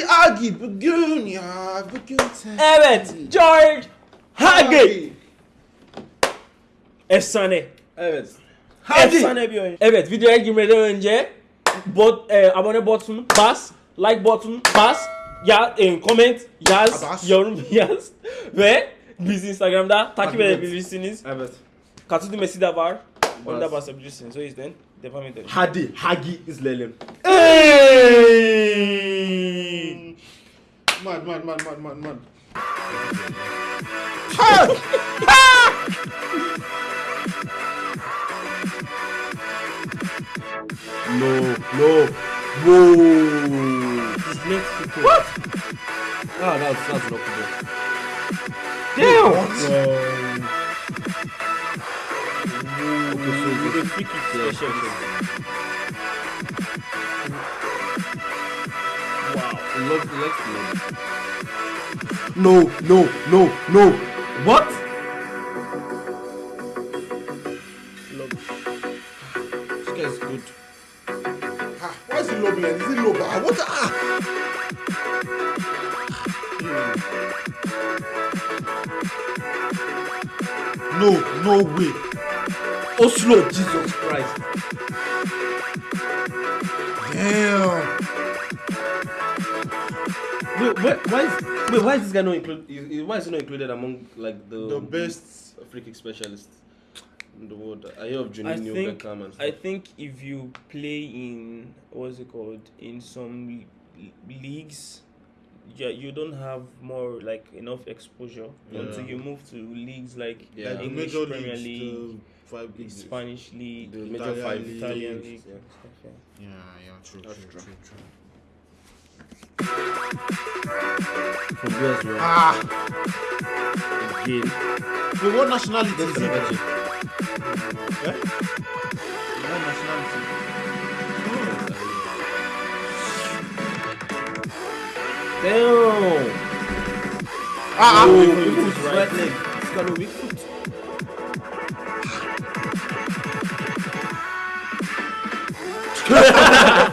Hadi Agi bugün ya bugün sen. Evet, George Hagi. Efsane. Evet. Hadi. Efsane bir oyun. Evet, videoya girmeden önce bot e, abone button bas, like button bas, ya e, comment yaz, Bas. yorum yaz ve bizi Instagram'da takip edebilirsiniz. Evet. Katıl düğmesi de var. Onu da Bas. basabilirsiniz. O yüzden devam edelim. Hadi Hagi izleyelim. Hey! Man man man man man man. No no. Whoa. His foot. What? Ah, that's that's not good. Damn! So Wow. it. No no no no. What? This guy is good. Ah, why is he like? Is he low? Ah, what? Ah. No, no way. Oslo, Jesus Christ. Damn. Wait, wait, why is wait, why is this guy not included? Why is he not included among like the The best. free kick specialists in the world? I hear of I Juninho, think Beckham, and I think if you play in what's it called in some leagues, yeah, you don't have more like enough exposure until you move to leagues like Yeah. Like the English major Premier leagues, League, the five big leagues. Spanish league, the major Italian five league. Italian league. yeah. stuff, yeah. Yeah, yeah, true, That's true, true. true, true. From where as well? Ah, Again. but what nationality is That's he? the Eh? What nationality? Damn. Ah, Oh, ah. weak right leg. He's got a weak foot. I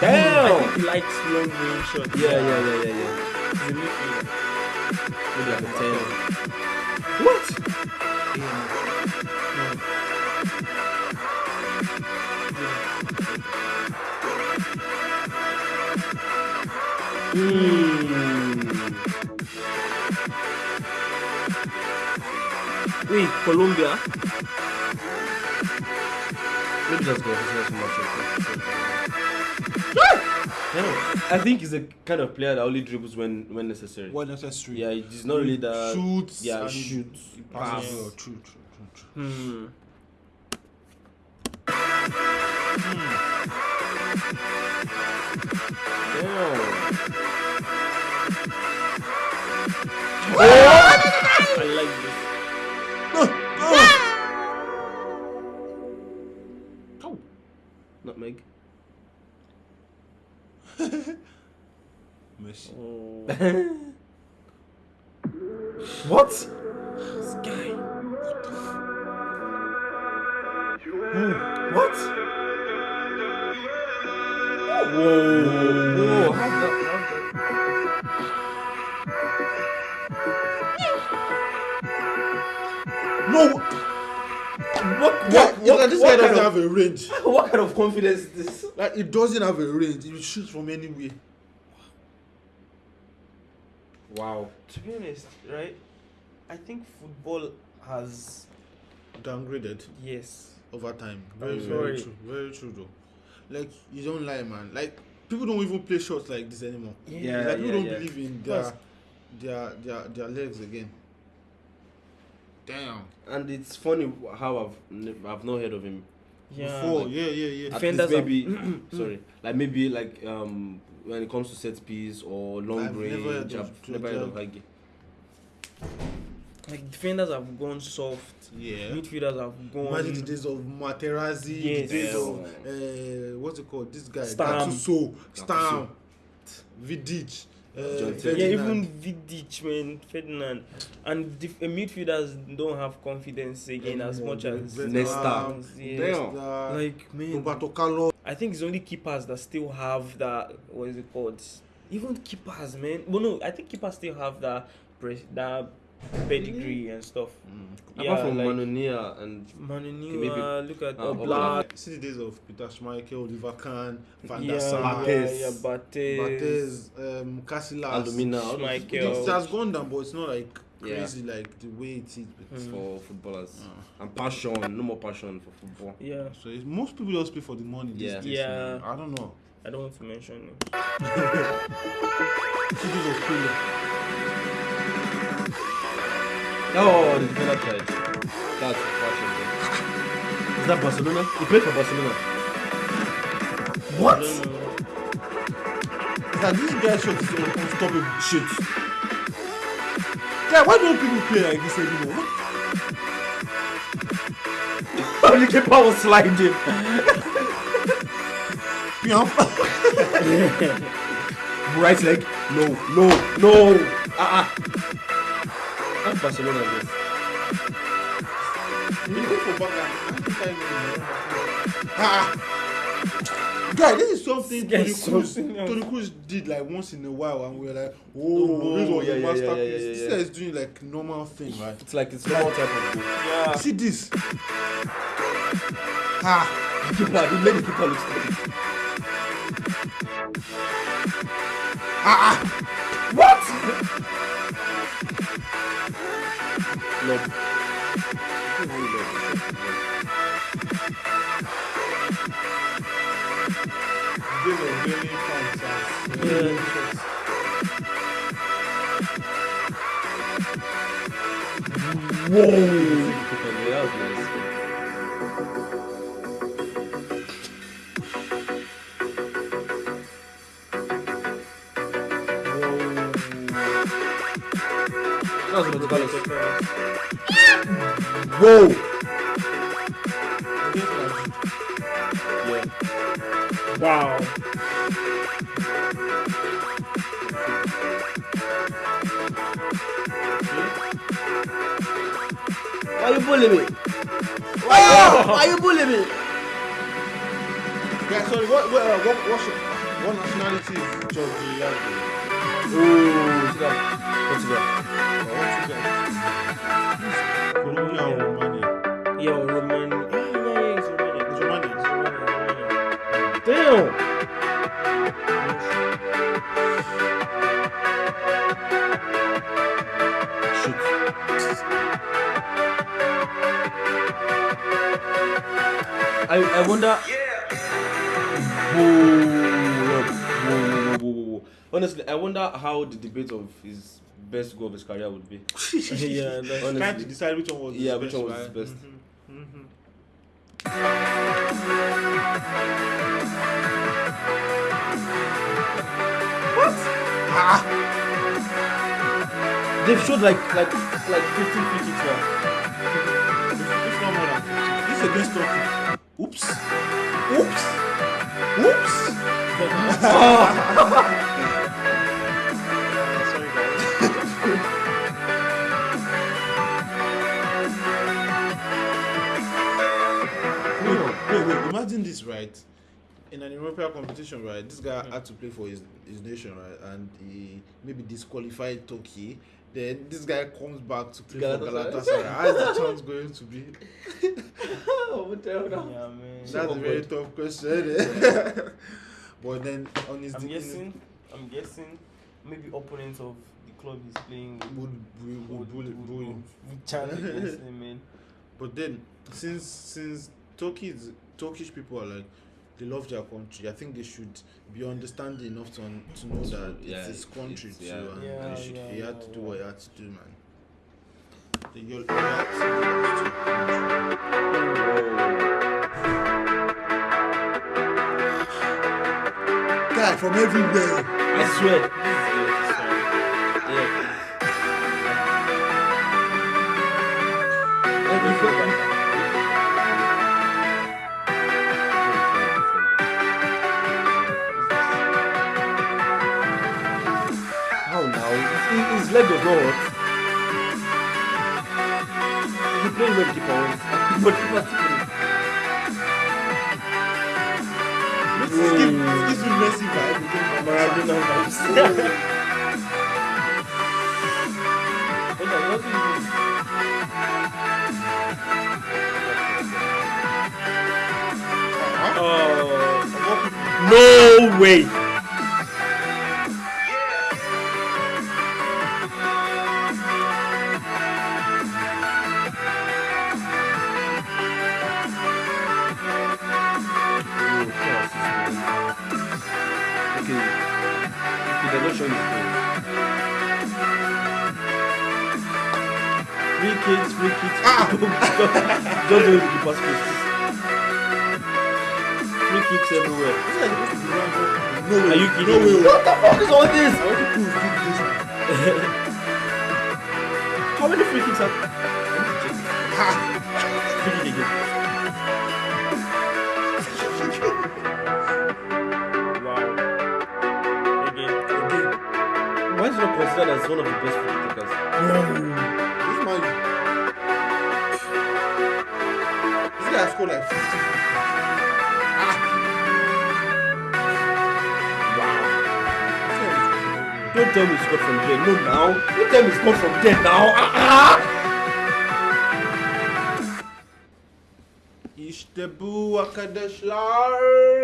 Damn. think he likes long range shots. Yeah, yeah, yeah, yeah, yeah. He's. What? Mm. Wait, Colombia. Maybe that's good. He's not so much. Damn. I think he's a kind of player that only dribbles when when necessary. What necessary? Yeah, he's not really that. shoots. Yeah, and shoots. He passes Pass. True, true, true, true. Hmm. Damn. I like this. Ow. Nutmeg. Messi. Oh. What? this guy. Hmm. What? Oh, whoa. How's that? How's that? No. What? What? What? What, this what guy doesn't of, have a range. what kind of confidence is this? Like it doesn't have a range. It shoots from anywhere. Wow. To be honest, right? I think football has Downgraded yes. over time. Very, very true. Very true though. Like you don't lie, man. Like people don't even play shots like this anymore. Yeah, like people yeah, don't yeah. believe in their their their their legs again. Damn. And it's funny how I've I've not heard of him. Yeah. Before, like- yeah, yeah, yeah. At Defenders least are- maybe sorry, like maybe like um when it comes to set piece or long I've never heard range, of I've never heard of Georgia. Hagi. like defenders have gone soft. Yeah. Midfielders have gone. Imagine the days of Materazzi, Yes. the days of uh, what's it called? This guy, Stam. Gattuso, Gattuso. Stam, Vidic, uh, yeah, Ferdinand. even Vidic, man, Ferdinand, and the uh, midfielders don't have confidence again as Anymore, much the as veterans, Nesta. Yeah. Nesta, Like man, Roberto Carlos. I think it's only keepers that still have that. What is it called? Even keepers, man. Well, no, I think keepers still have that pres- that pedigree and stuff. Mm. Apart from like Manonia and Manu maybe- look at uh, Oblak. See the days of Peter Schmeichel, Oliver Kahn, Van Yeah, der Sar, Barthez. yeah, Barthez. Barthez, um, Casillas. Alumina. Schmeichel. It has gone down, but it's not like Yeah. crazy like the way it is. But Mm. for footballers Uh, and passion. No more passion for football. Yeah, so it's, most people just play for the money. These Yeah. days, Yeah. man. I don't know. I don't want to mention him. Oh, defender tried. That's bro. Is that Barcelona? He played for Barcelona. What? that. It's like this guy is un- unstoppable shit. Yeah, why don't people play like this anymore? the keeper was sliding. Yeah. Right leg. No, no, no. Ah ah. That's Bangladesh. Ah. Guy, this is something Tony Cruz, serious. Tony Cruz did like once in a while, and we were like, oh, Oh, this was yeah, a yeah, yeah, masterpiece. yeah, yeah, This yeah. is doing like normal thing, right? It's like it's normal type of. Yeah. See this? Ah. The keeper, he made the keeper look stupid. Ah. ah. Look. Fantastic. Yeah. Whoa. Yeah, that was nice. That was Roberto Carlos. Whoa. Yeah. Wow. Why you bullying me? Why you, why you bullying me? Yeah, sorry, what, what, uh, what, what's your, what nationality is George Giuliani? Ooh, see that? Portugal. Colombia or Romania? Yeah, Roman. Yeah, yeah, yeah, it's Romania. It's Romania. It's Romania, Damn. Shoot. I I wonder. Whoa, Honestly, I wonder how the debate of his best goal of his career would be. yeah, Honestly. Trying to decide which one was Yeah, his which best, one was his right? best. Mm-hmm. Mm-hmm. Ah. They've showed like like like 15 free kicks now. It's not more than 50. This is against Turkey. Oops. Oops. Oops. wait, wait. Imagine this, right? In an European competition, right? This guy had to play for his, his nation, right? And he maybe disqualified Turkey. Then this guy comes back to play for Galatasaray. Galatasaray. How is the chance going to be? Oh, what the hell now? Yeah, man. That's a very tough question. Eh? but then on his I'm in- guessing. I'm guessing. Maybe opponents of the club he's playing with would would, would, would, would, would. would chant against him, man. But then since since Turkey is, Turkish people are like they love their country. I think they should be understanding enough to un- to know that Yeah, it's his country it's- too, yeah. and, Yeah, and should, yeah, he had yeah, to do yeah. what he had to do, man. The yo- loyalty belongs to your. Guy from everywhere. I swear. Yeah. How keeper once. But keeper still couldn't. give, it gives me Messi vibe. it gives me Maradona vibes. What do you. Oh, no way. Okay, they're not showing his goal. Free kicks, free kicks. Ah! Don't do it with the pass. Free kicks everywhere. This guy is supposed to be round No way. Are you No kidding way. me? What the fuck is all this? I want to prove this. How many free kicks are Why is he not considered as one of the best free kickers? This man. This guy scored like 50. Ah! Wow. Don't tell me he scored from there. No, now. Don't tell me he scored from there now. Ah, ah.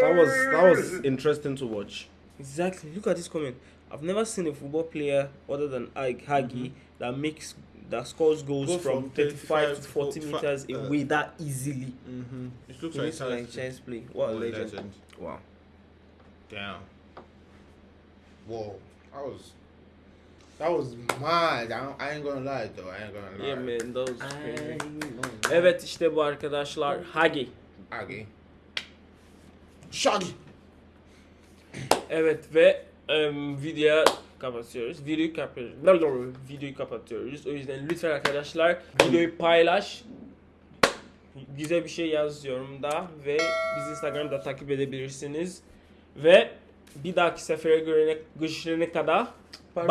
That was that was interesting to watch. Exactly. Look at this comment. I've never seen a football player other than Ike Hagi that makes that scores goals Go from, from 35 to 35 40 meters uh, away that easily. Mm-hmm. It looks It like, like chance play. What a Oh, legend. Wow. Damn. Whoa. That was. That was mad. I, I ain't gonna lie though. I ain't gonna lie. Yeah man, that was crazy. Evet işte bu arkadaşlar Hagi. Aggie. Shaggy. Evet ve em, videoya kapatıyoruz. Videoyu kapatıyoruz. Videoyu kapatıyoruz. O yüzden lütfen arkadaşlar videoyu paylaş. Güzel bir şey yaz yorumda ve bizi Instagram'da takip edebilirsiniz. Ve bir dahaki sefere görene, görüşene kadar barış.